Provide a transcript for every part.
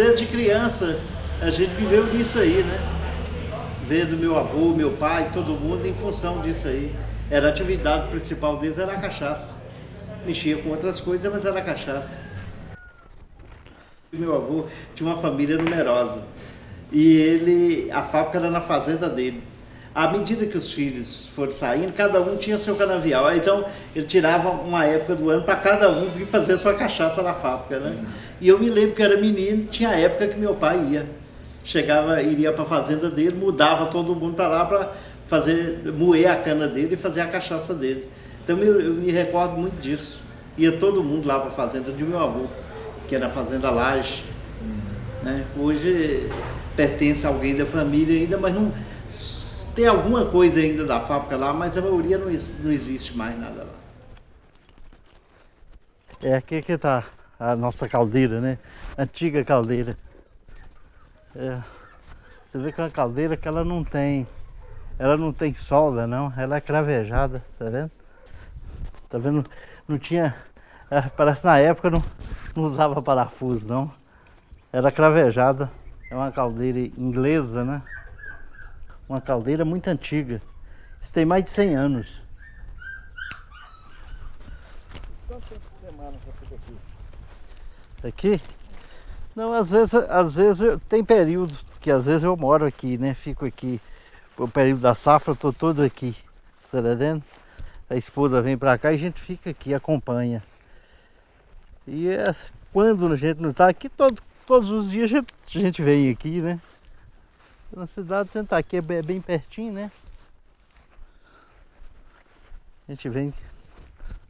desde criança, a gente viveu nisso aí, né? Vendo meu avô, meu pai, todo mundo em função disso aí. Era a atividade principal deles, era a cachaça. Mexia com outras coisas, mas era a cachaça. Meu avô tinha uma família numerosa. E ele, a fábrica era na fazenda dele. À medida que os filhos foram saindo, cada um tinha seu canavial. Então, ele tirava uma época do ano para cada um vir fazer sua cachaça na fábrica, né? E eu me lembro que era menino, tinha época que meu pai ia. Chegava, iria para a fazenda dele, mudava todo mundo para lá para fazer, moer a cana dele e fazer a cachaça dele. Então, eu, eu me recordo muito disso. Ia todo mundo lá para a fazenda de meu avô que era a Fazenda Laje. Né? Hoje pertence a alguém da família ainda, mas não tem alguma coisa ainda da fábrica lá, mas a maioria não, não existe mais nada lá. É aqui que está a nossa caldeira, né? Antiga caldeira. É. Você vê que é uma caldeira que ela não tem, ela não tem solda não, ela é cravejada, tá vendo? Tá vendo? Não tinha, é, parece na época não, não usava parafuso não. Era cravejada. É uma caldeira inglesa, né? Uma caldeira muito antiga. Isso tem mais de 100 anos. Quanto tempo semana você fica aqui? Aqui? Não, às vezes, às vezes eu, tem período, porque às vezes eu moro aqui, né? Fico aqui. O período da safra tô todo aqui. Você tá vendo? A esposa vem pra cá e a gente fica aqui, acompanha. E é, quando a gente não está aqui, todo, todos os dias a gente, a gente vem aqui, né? Na cidade, a gente tá aqui é bem, é bem pertinho, né? A gente vem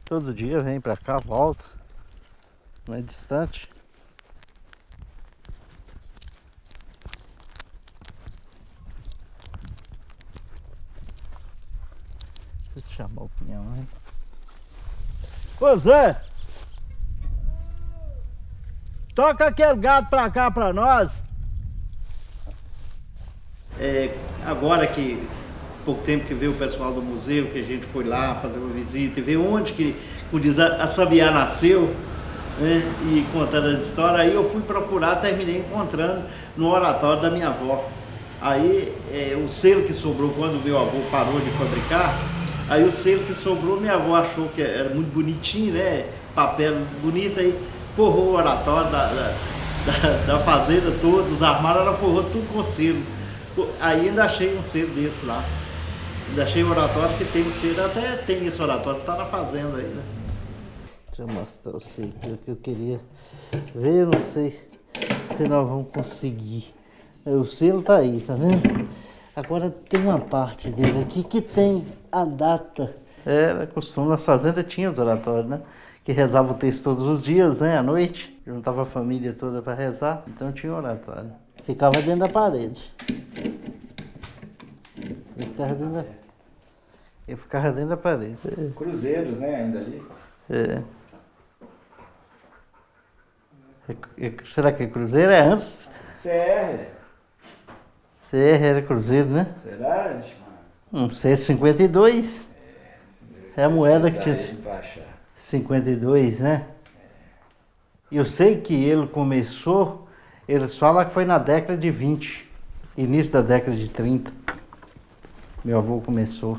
todo dia, vem pra cá, volta. Não é distante. Deixa eu chamar o pinhão, né? Ô Zé! Toca aquele gato pra cá pra nós. É, agora que pouco tempo que veio o pessoal do museu, que a gente foi lá fazer uma visita e ver onde que o Sabiá nasceu, né, e contando as histórias, aí eu fui procurar, terminei encontrando no oratório da minha avó. Aí é, o selo que sobrou quando meu avô parou de fabricar, aí o selo que sobrou, minha avó achou que era muito bonitinho, né? Papel bonito aí forrou o oratório da, da, da, da fazenda todos, os armários, ela forrou tudo com selo. Ainda achei um selo desse lá. Ainda achei o oratório que tem o selo, até tem esse oratório, tá na fazenda aí, né? Deixa eu mostrar o selo que eu queria ver, não sei se nós vamos conseguir. O selo tá aí, tá vendo? Agora tem uma parte dele aqui que tem a data. Era costume, nas fazendas tinha os oratórios, né? que rezava o texto todos os dias, né, à noite. Juntava a família toda para rezar, então tinha oratório. Ficava dentro da parede. Ele ficava dentro da, ele ficava dentro da parede. Cruzeiros, né, ainda ali. É. Será que é cruzeiro? É antes? CR. CR era cruzeiro, né? Será? Um C52. É, é a moeda que tinha. 52, né? Eu sei que ele começou, eles falam que foi na década de 20, início da década de 30. Meu avô começou.